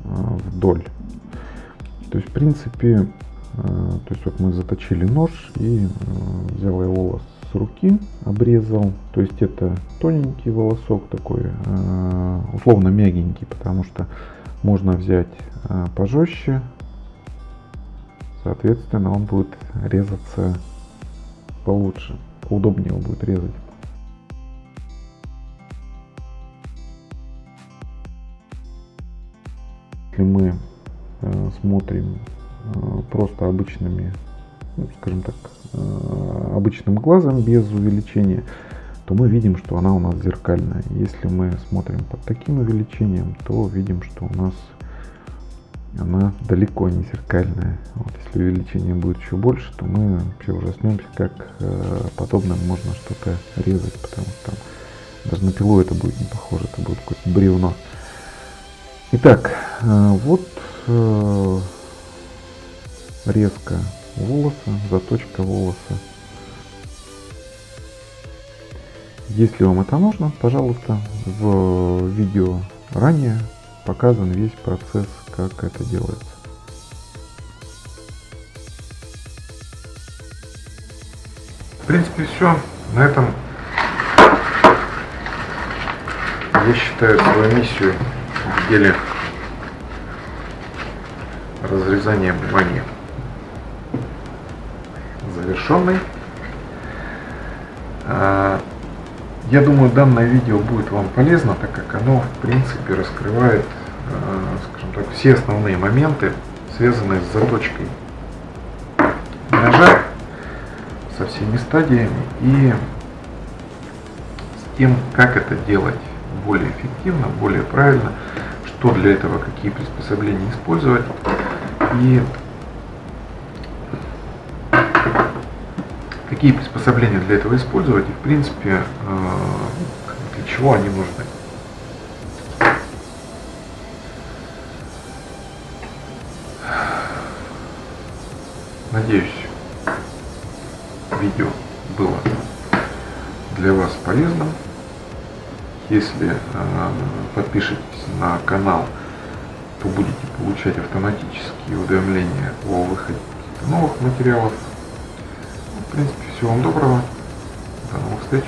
э, вдоль. То есть, в принципе, то есть вот мы заточили нож и взял я волос с руки, обрезал. То есть это тоненький волосок такой, условно мягенький, потому что можно взять пожестче, Соответственно, он будет резаться получше, поудобнее его будет резать. Если мы э, смотрим э, просто обычными, ну, скажем так, э, обычным глазом без увеличения, то мы видим, что она у нас зеркальная. Если мы смотрим под таким увеличением, то видим, что у нас она далеко не зеркальная. Вот, если увеличение будет еще больше, то мы вообще ужаснемся, как э, подобным можно что-то резать, потому что там даже на пилу это будет не похоже, это будет какое-то бревно. Итак, э, вот э, резка волоса, заточка волоса. Если вам это нужно, пожалуйста, в видео ранее показан весь процесс как это делается. В принципе, все. На этом я считаю свою миссию в деле разрезания бумаги завершенной. А, я думаю, данное видео будет вам полезно, так как оно, в принципе, раскрывает скажем так, все основные моменты, связанные с заточкой ножа со всеми стадиями и с тем, как это делать более эффективно, более правильно, что для этого, какие приспособления использовать и какие приспособления для этого использовать и в принципе э, для чего они нужны. Надеюсь, видео было для вас полезным. Если э, подпишетесь на канал, то будете получать автоматические уведомления о выходе новых материалов. В принципе, всего вам доброго. До новых встреч.